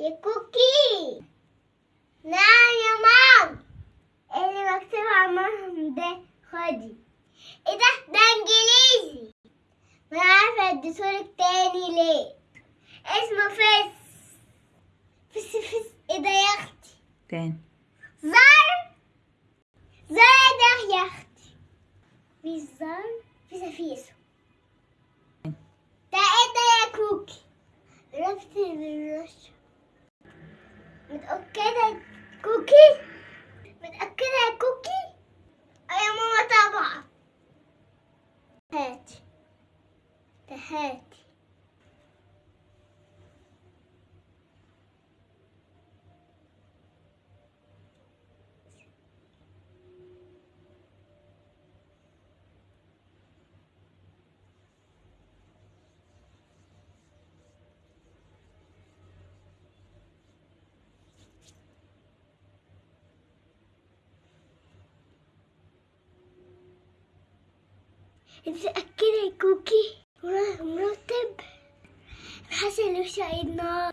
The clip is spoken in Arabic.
يا كوكي نعم يا مام. اللي مكتوب عمرهم ده خدي. إيه ده؟ ده إنجليزي. ما عارفة اديتهولك تاني ليه. اسمه فس فس فس إيه ده يا أختي؟ تاني. زر. زر ده يا أختي. في زر. في سفيسو ده إيه ده يا كوكي رفت بالرش متأكدة كوكي؟ متأكدة كوكي؟ يا ماما طبعا. هاتي هاتي يا كوكي مرتب. إنه شايد نار.